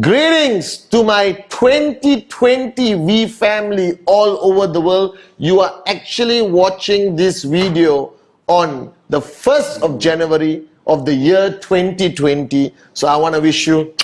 Greetings to my 2020 V family all over the world. You are actually watching this video on the 1st of January of the year 2020. So I want to wish you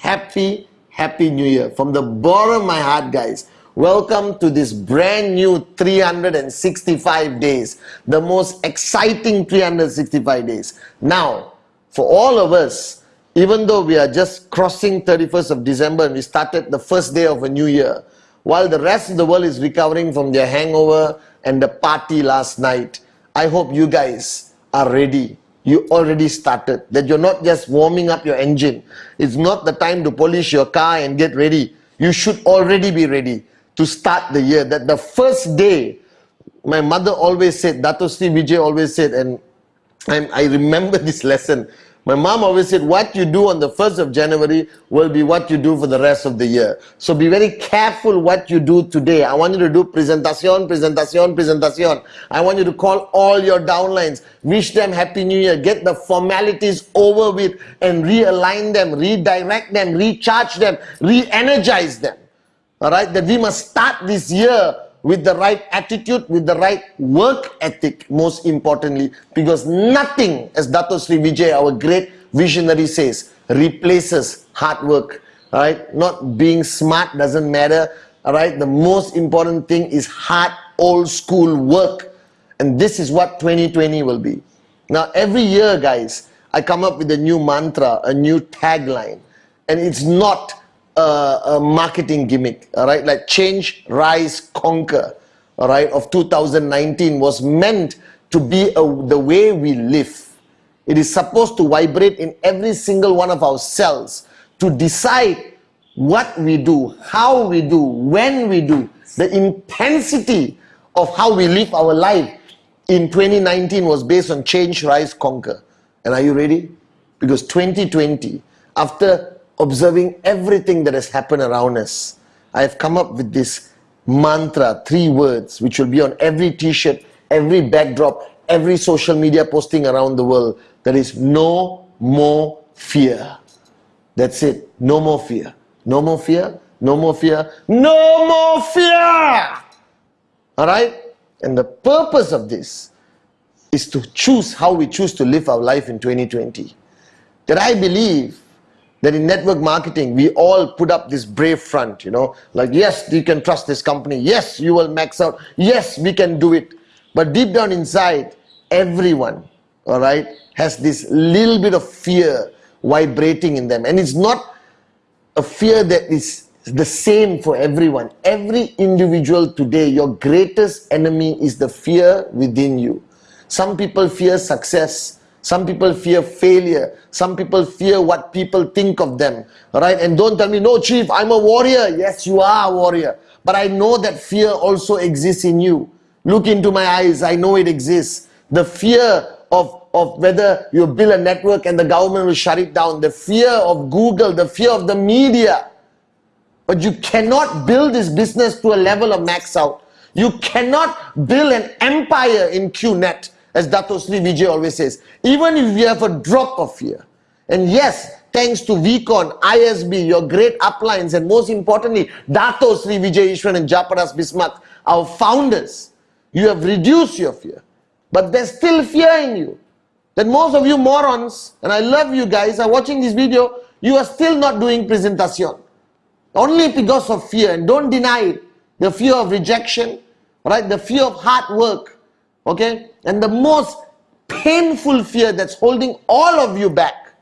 happy, happy new year. From the bottom of my heart, guys. Welcome to this brand new 365 days. The most exciting 365 days. Now, for all of us, even though we are just crossing 31st of December and we started the first day of a new year, while the rest of the world is recovering from their hangover and the party last night, I hope you guys are ready. You already started. That you're not just warming up your engine. It's not the time to polish your car and get ready. You should already be ready to start the year. That the first day, my mother always said, Dato Vijay always said, and I, I remember this lesson. My mom always said, what you do on the 1st of January will be what you do for the rest of the year. So be very careful what you do today. I want you to do presentation, presentation, presentation. I want you to call all your downlines, wish them Happy New Year, get the formalities over with and realign them, redirect them, recharge them, re-energize them. All right, that we must start this year with the right attitude, with the right work ethic, most importantly, because nothing, as Dato Sri Vijay, our great visionary says, replaces hard work, right? Not being smart doesn't matter, right? The most important thing is hard, old school work. And this is what 2020 will be. Now, every year, guys, I come up with a new mantra, a new tagline. And it's not a, a marketing gimmick, all right? Like change, rise, conquer, all right, of 2019 was meant to be a, the way we live. It is supposed to vibrate in every single one of our cells to decide what we do, how we do, when we do, the intensity of how we live our life in 2019 was based on change, rise, conquer. And are you ready? Because 2020, after observing everything that has happened around us, I have come up with this mantra, three words, which will be on every t-shirt, every backdrop, every social media posting around the world. That is no more fear. That's it. No more fear. No more fear. No more fear. No more fear. All right? And the purpose of this is to choose how we choose to live our life in 2020. That I believe that in network marketing, we all put up this brave front, you know, like, yes, you can trust this company. Yes, you will max out. Yes, we can do it. But deep down inside, everyone, all right, has this little bit of fear vibrating in them. And it's not a fear that is the same for everyone. Every individual today, your greatest enemy is the fear within you. Some people fear success. Some people fear failure. Some people fear what people think of them. Right? And don't tell me, no, chief, I'm a warrior. Yes, you are a warrior. But I know that fear also exists in you. Look into my eyes. I know it exists. The fear of, of whether you build a network and the government will shut it down. The fear of Google. The fear of the media. But you cannot build this business to a level of max out. You cannot build an empire in QNet as Dato Sri Vijay always says, even if you have a drop of fear, and yes, thanks to VCon, ISB, your great uplines, and most importantly, Dato Sri Vijay Eswaran and Japaras Bismark, our founders, you have reduced your fear. But there's still fear in you. That most of you morons, and I love you guys, are watching this video, you are still not doing presentation. Only because of fear, and don't deny it. The fear of rejection, right? The fear of hard work, Okay? And the most painful fear that's holding all of you back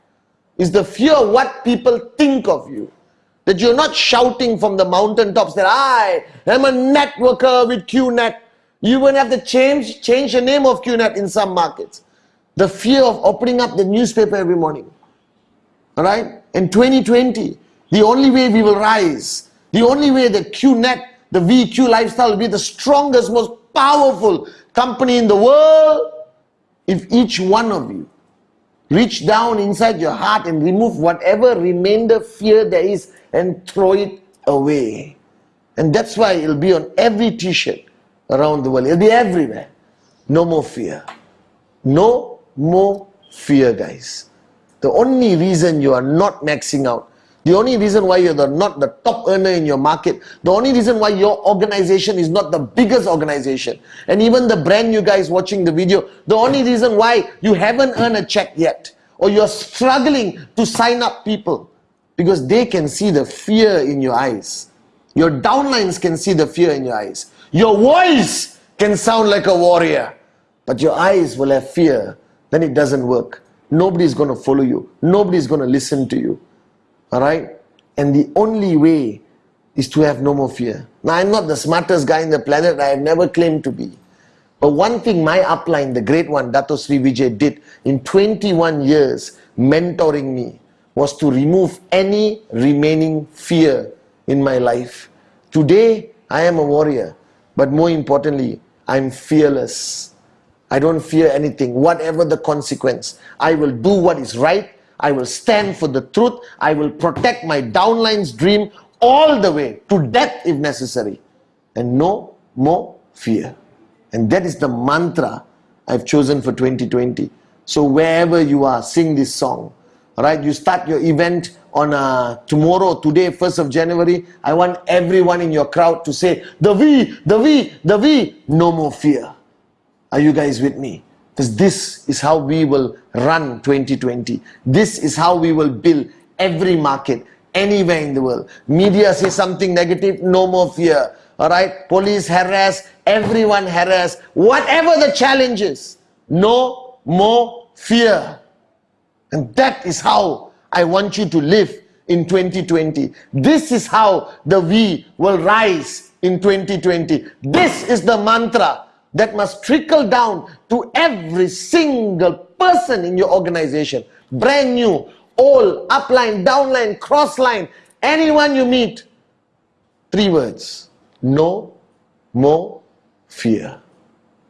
is the fear of what people think of you. That you're not shouting from the mountaintops that I am a networker with QNet. You will have to change, change the name of QNet in some markets. The fear of opening up the newspaper every morning. Alright? In 2020, the only way we will rise, the only way that QNet, the VQ lifestyle will be the strongest, most powerful company in the world if each one of you reach down inside your heart and remove whatever remainder fear there is and throw it away. And that's why it'll be on every t-shirt around the world. It'll be everywhere. No more fear. No more fear, guys. The only reason you are not maxing out, the only reason why you're the, not the top earner in your market, the only reason why your organization is not the biggest organization, and even the brand new guys watching the video, the only reason why you haven't earned a check yet, or you're struggling to sign up people, because they can see the fear in your eyes. Your downlines can see the fear in your eyes. Your voice can sound like a warrior, but your eyes will have fear. Then it doesn't work. Nobody's going to follow you. Nobody's going to listen to you. All right? And the only way is to have no more fear. Now, I'm not the smartest guy in the planet. I have never claimed to be. But one thing my upline, the great one, Dato Sri Vijay, did in 21 years mentoring me was to remove any remaining fear in my life. Today, I am a warrior. But more importantly, I'm fearless. I don't fear anything, whatever the consequence. I will do what is right. I will stand for the truth. I will protect my downline's dream all the way to death if necessary. And no more fear. And that is the mantra I've chosen for 2020. So wherever you are, sing this song. Right, you start your event on uh, tomorrow, today, 1st of January. I want everyone in your crowd to say, the V, the V, the V, no more fear. Are you guys with me? Because this is how we will run 2020. This is how we will build every market, anywhere in the world. Media say something negative, no more fear. All right, police harass, everyone harass, whatever the challenge is, no more fear. And that is how I want you to live in 2020. This is how the we will rise in 2020. This is the mantra that must trickle down to every single person in your organization. Brand new, old, upline, downline, crossline, anyone you meet. Three words. No more fear.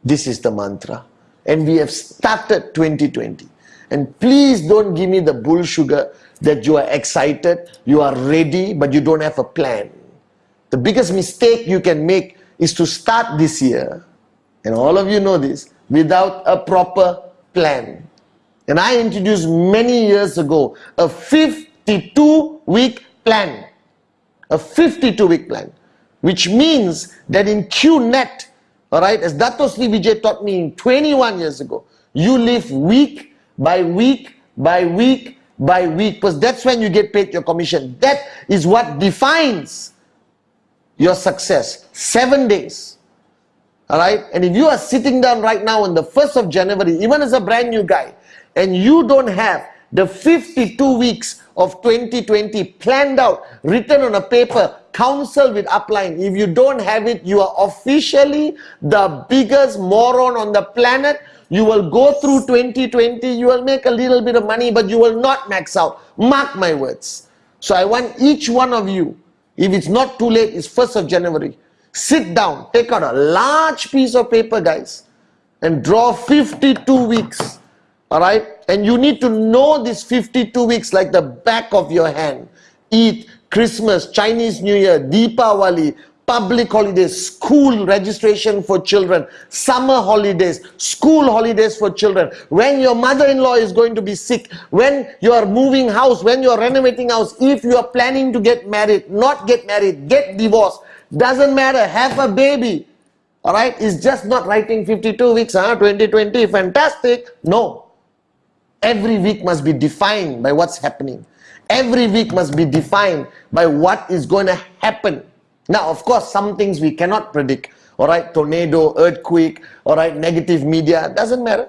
This is the mantra. And we have started 2020. And please don't give me the bull sugar that you are excited, you are ready, but you don't have a plan. The biggest mistake you can make is to start this year, and all of you know this, without a proper plan. And I introduced many years ago a 52 week plan. A 52 week plan. Which means that in QNet, alright, as Dato Sri Vijay taught me 21 years ago, you live week by week by week by week because that's when you get paid your commission that is what defines your success seven days all right and if you are sitting down right now on the 1st of January even as a brand new guy and you don't have the 52 weeks of 2020 planned out written on a paper counsel with upline if you don't have it you are officially the biggest moron on the planet you will go through 2020, you will make a little bit of money, but you will not max out. Mark my words. So I want each one of you, if it's not too late, it's 1st of January, sit down, take out a large piece of paper, guys, and draw 52 weeks. All right? And you need to know these 52 weeks like the back of your hand. Eat Christmas, Chinese New Year, Deepavali, public holidays, school registration for children, summer holidays, school holidays for children, when your mother-in-law is going to be sick, when you are moving house, when you are renovating house, if you are planning to get married, not get married, get divorced, doesn't matter, have a baby, all right, it's just not writing 52 weeks, huh? 2020, fantastic, no. Every week must be defined by what's happening. Every week must be defined by what is going to happen now, of course, some things we cannot predict. All right, tornado, earthquake, all right, negative media, doesn't matter.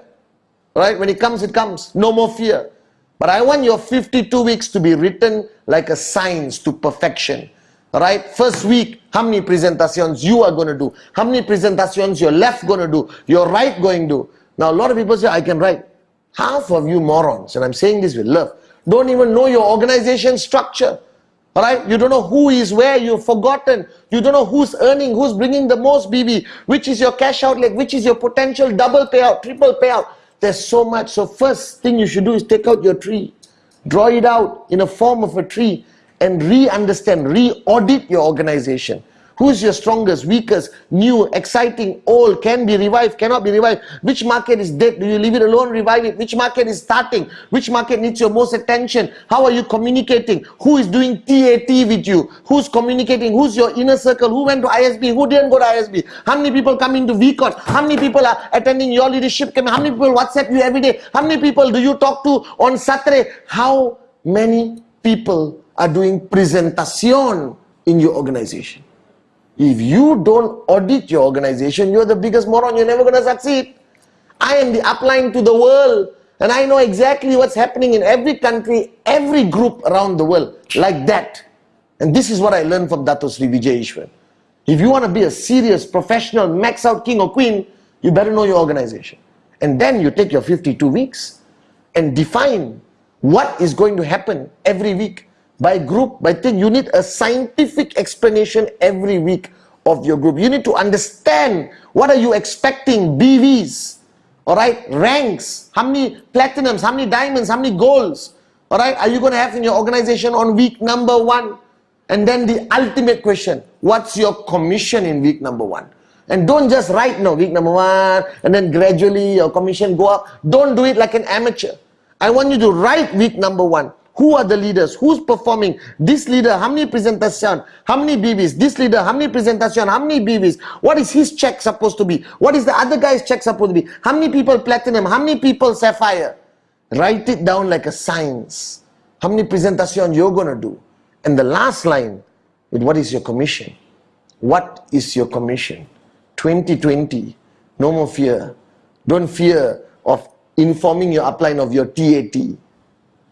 All right, when it comes, it comes. No more fear. But I want your 52 weeks to be written like a science to perfection. Right, first week, how many presentations you are going to do? How many presentations your left going to do? Your right going to do? Now, a lot of people say, I can write. Half of you morons, and I'm saying this with love, don't even know your organization structure. All right, you don't know who is where, you've forgotten. You don't know who's earning, who's bringing the most BV, which is your cash outlet, which is your potential double payout, triple payout. There's so much. So first thing you should do is take out your tree, draw it out in a form of a tree and re-understand, re-audit your organization. Who's your strongest, weakest, new, exciting, old, can be revived, cannot be revived? Which market is dead? Do you leave it alone, revive it? Which market is starting? Which market needs your most attention? How are you communicating? Who is doing TAT with you? Who's communicating? Who's your inner circle? Who went to ISB? Who didn't go to ISB? How many people come into VCon? How many people are attending your leadership camp? How many people WhatsApp you every day? How many people do you talk to on Saturday? How many people are doing presentation in your organization? If you don't audit your organization, you're the biggest moron. You're never going to succeed. I am the upline to the world. And I know exactly what's happening in every country, every group around the world, like that. And this is what I learned from Dato Sri Vijay Eswaran. If you want to be a serious, professional, max out king or queen, you better know your organization. And then you take your 52 weeks and define what is going to happen every week by group, by thing. You need a scientific explanation every week of your group. You need to understand what are you expecting, BVs, all right, ranks, how many platinums, how many diamonds, how many golds, all right, are you going to have in your organization on week number one? And then the ultimate question, what's your commission in week number one? And don't just write no week number one and then gradually your commission go up. Don't do it like an amateur. I want you to write week number one. Who are the leaders? Who's performing? This leader, how many presentation? How many BVs? This leader, how many presentation? How many BVs? What is his check supposed to be? What is the other guy's check supposed to be? How many people platinum? How many people sapphire? Write it down like a science. How many presentation you're going to do? And the last line is what is your commission? What is your commission? 2020, no more fear. Don't fear of informing your upline of your TAT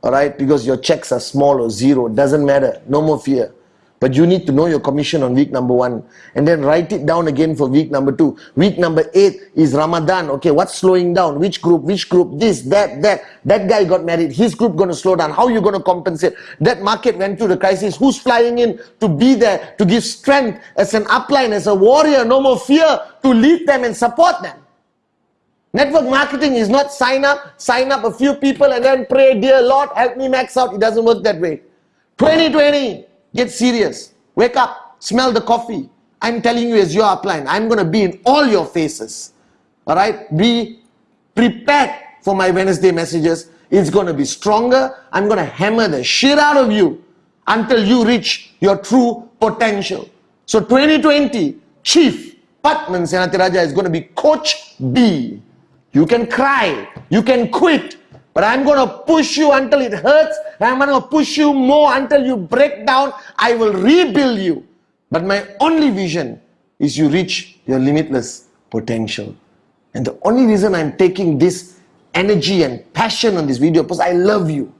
all right, because your checks are small or zero, doesn't matter, no more fear. But you need to know your commission on week number one and then write it down again for week number two. Week number eight is Ramadan. Okay, what's slowing down? Which group? Which group? This, that, that. That guy got married. His group going to slow down. How you going to compensate? That market went through the crisis. Who's flying in to be there to give strength as an upline, as a warrior? No more fear to lead them and support them. Network marketing is not sign up, sign up a few people and then pray, dear Lord, help me max out. It doesn't work that way. 2020, get serious. Wake up, smell the coffee. I'm telling you as your upline, I'm going to be in all your faces. All right? Be prepared for my Wednesday messages. It's going to be stronger. I'm going to hammer the shit out of you until you reach your true potential. So 2020, Chief Patman Senatiraja is going to be Coach B. You can cry, you can quit, but I'm going to push you until it hurts. I'm going to push you more until you break down. I will rebuild you. But my only vision is you reach your limitless potential. And the only reason I'm taking this energy and passion on this video because I love you.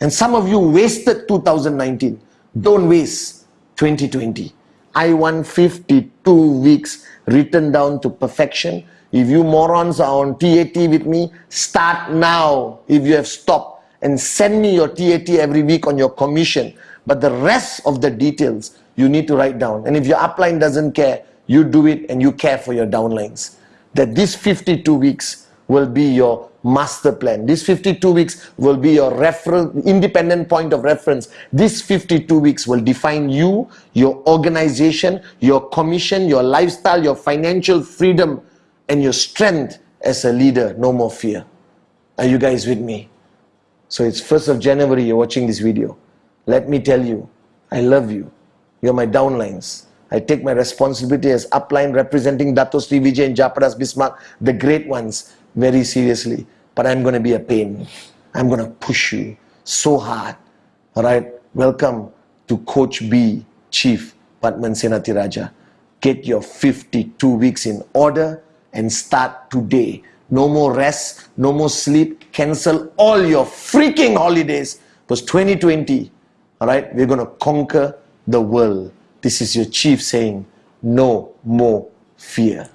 And some of you wasted 2019. Don't waste 2020. I want 52 weeks written down to perfection if you morons are on TAT with me, start now if you have stopped and send me your TAT every week on your commission. But the rest of the details you need to write down. And if your upline doesn't care, you do it and you care for your downlines. That these 52 weeks will be your master plan. These 52 weeks will be your reference, independent point of reference. These 52 weeks will define you, your organization, your commission, your lifestyle, your financial freedom, and your strength as a leader, no more fear. Are you guys with me? So it's 1st of January, you're watching this video. Let me tell you, I love you. You're my downlines. I take my responsibility as upline representing Dato Sri Vijay and Japadas Bismark, the great ones, very seriously. But I'm going to be a pain. I'm going to push you so hard. All right? Welcome to Coach B, Chief Patman Senatiraja. Get your 52 weeks in order and start today. No more rest, no more sleep. Cancel all your freaking holidays. Because 2020, all right, we're going to conquer the world. This is your chief saying, no more fear.